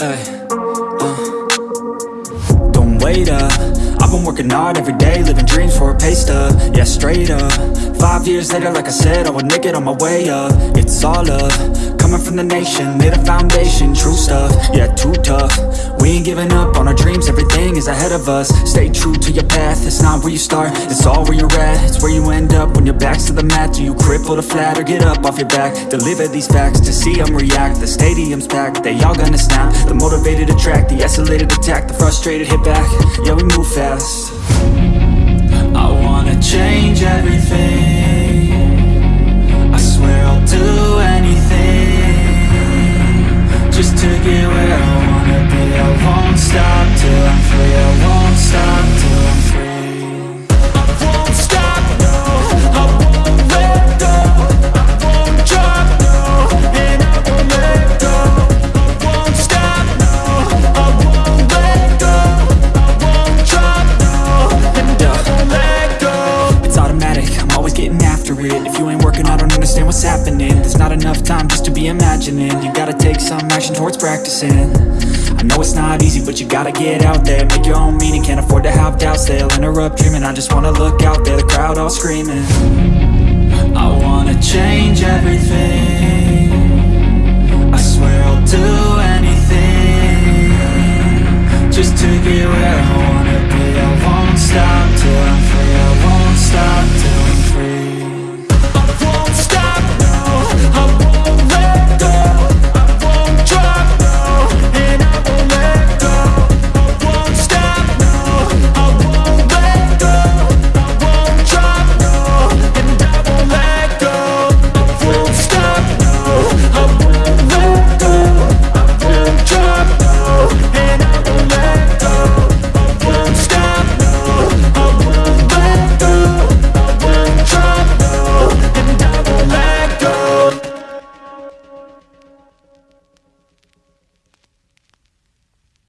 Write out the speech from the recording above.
Ay, uh. Don't wait up. I've been working hard every day Living dreams for a pay stub. Yeah, straight up. Five years later, like I said I would make it on my way up. It's all up. Coming from the nation Laid a foundation True stuff. Yeah, too tough. We ain't giving up on our dreams Everything is ahead of us. Stay true to your path, it's not where you start It's all where you're at, it's where you end up When your back's to the mat, do you cripple the flat Or get up off your back, deliver these facts To see them react, the stadium's packed They all gonna snap, the motivated attract The escalated attack, the frustrated hit back. Yeah, we move fast. I wanna change everything. I swear I'll do anything Just to get where I wanna be. I won't stop happening. There's not enough time just to be imagining. You gotta take some action towards practicing. I know it's not easy, but you gotta get out there. Make your own meaning, can't afford to have doubts. They'll interrupt dreaming, I just wanna look out there The crowd all screaming. I wanna